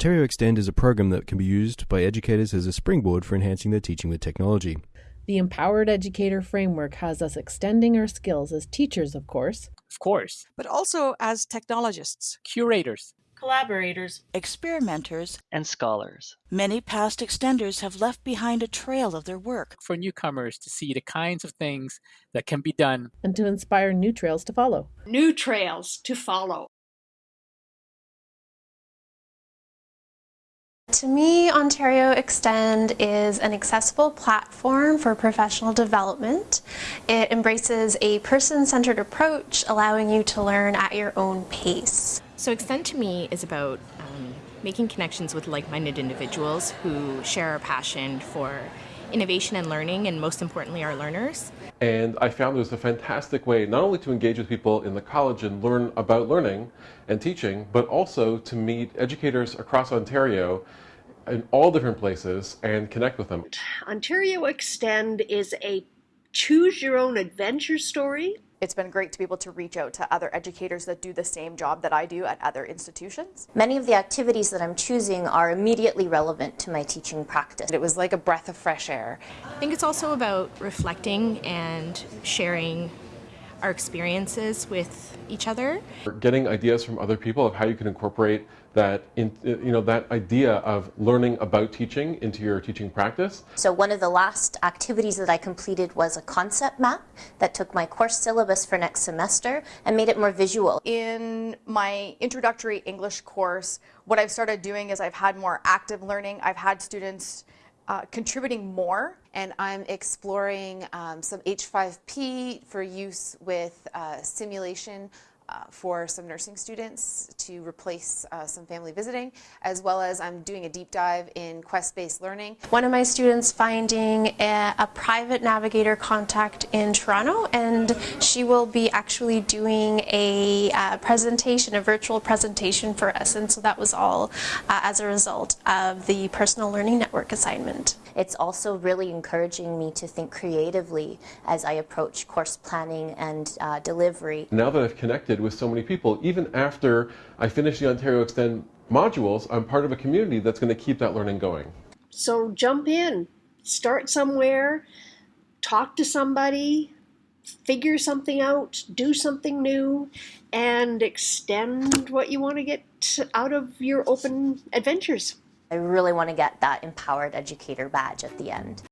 Ontario Extend is a program that can be used by educators as a springboard for enhancing their teaching with technology. The Empowered Educator Framework has us extending our skills as teachers, of course, Of course. but also as technologists. Curators collaborators, experimenters, and scholars. Many past extenders have left behind a trail of their work. for newcomers to see the kinds of things that can be done and to inspire new trails to follow. new trails to follow. To me, Ontario Extend is an accessible platform for professional development. It embraces a person-centered approach, allowing you to learn at your own pace. So Extend to me is about um, making connections with like-minded individuals who share a passion for innovation and learning, and most importantly, our learners. And I found it was a fantastic way not only to engage with people in the college and learn about learning and teaching, but also to meet educators across Ontario in all different places and connect with them. Ontario Extend is a choose your own adventure story. It's been great to be able to reach out to other educators that do the same job that I do at other institutions. Many of the activities that I'm choosing are immediately relevant to my teaching practice. It was like a breath of fresh air. I think it's also about reflecting and sharing our experiences with each other. Getting ideas from other people of how you can incorporate that in, you know that idea of learning about teaching into your teaching practice. So one of the last activities that I completed was a concept map that took my course syllabus for next semester and made it more visual. In my introductory English course, what I've started doing is I've had more active learning. I've had students uh, contributing more and I'm exploring um, some H5P for use with uh, simulation uh, for some nursing students to replace uh, some family visiting, as well as I'm doing a deep dive in quest-based learning. One of my students finding a, a, private navigator contact in Toronto, and she will be actually doing a uh, presentation, a virtual presentation for us, and so that was all uh, as a result of the personal learning network assignment. It's also really encouraging me to think creatively as I approach course planning and uh, delivery. Now that I've connected with so many people, even after I finish the Ontario Extend modules, I'm part of a community that's going to keep that learning going. So jump in, start somewhere, talk to somebody, figure something out, do something new, and extend what you want to get out of your open adventures. I really want to get that empowered educator badge at the end.